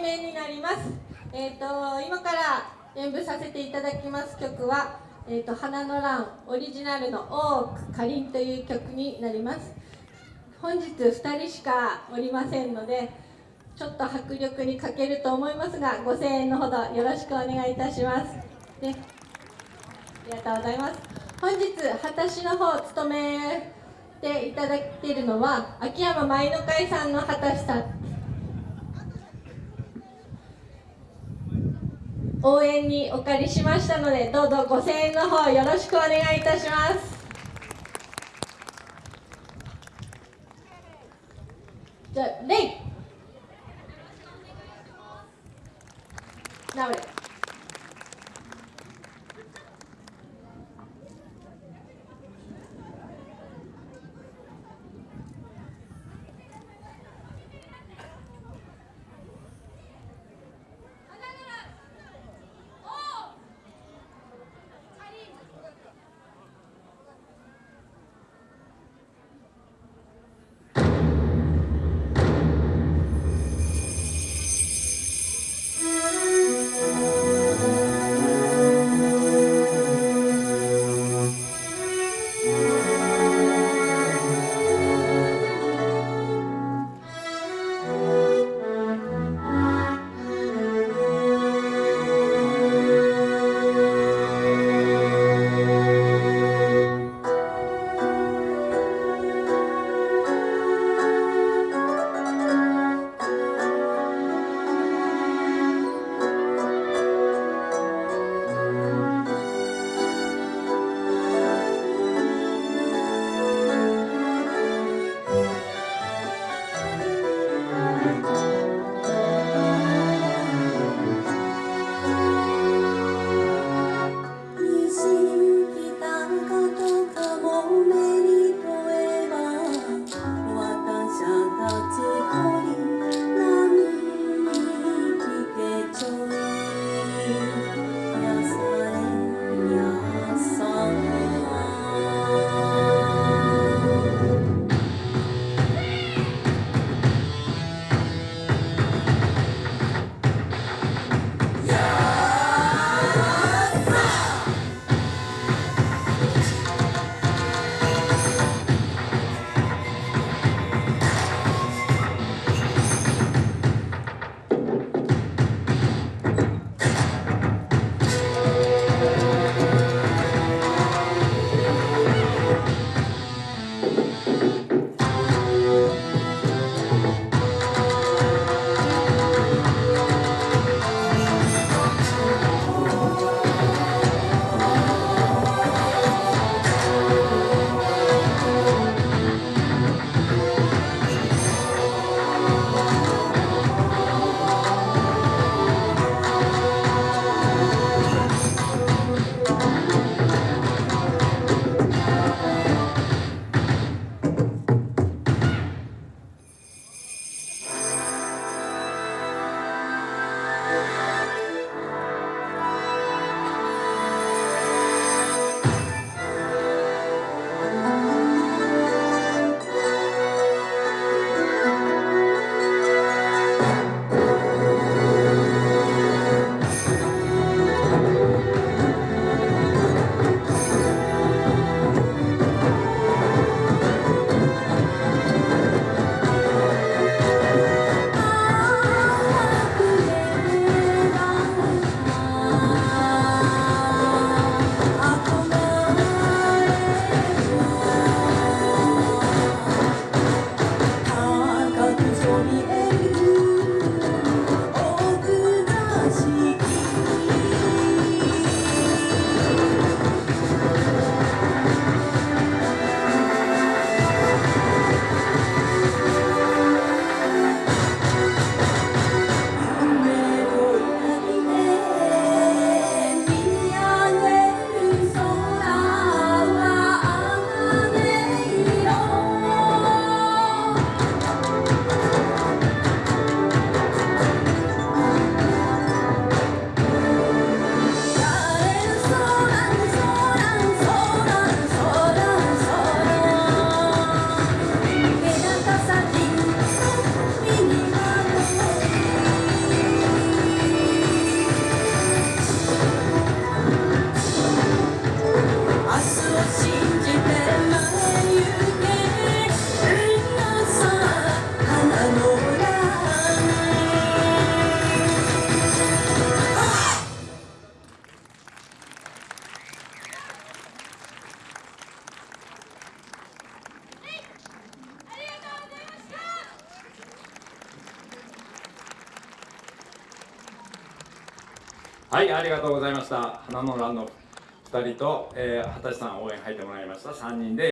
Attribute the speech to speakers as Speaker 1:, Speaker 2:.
Speaker 1: 題名になります。えっ、ー、と今から演舞させていただきます曲は、え、ー、と花の乱オリジナルのオークかりんという曲になります。本日2人しかおりませんので、ちょっと迫力に欠けると思いますが、ご声援のほどよろしくお願いいたします。ね、ありがとうございます。本日私の方を務めていただいているのは秋山舞の会さんの畑さん応援にお借りしましたのでどうぞご声援の方よろしくお願いいたします。じゃあレイ。ナウレ you.
Speaker 2: はいありがとうございました。花の欄の2人と、えー、畑さん応援入ってもらいました。3人で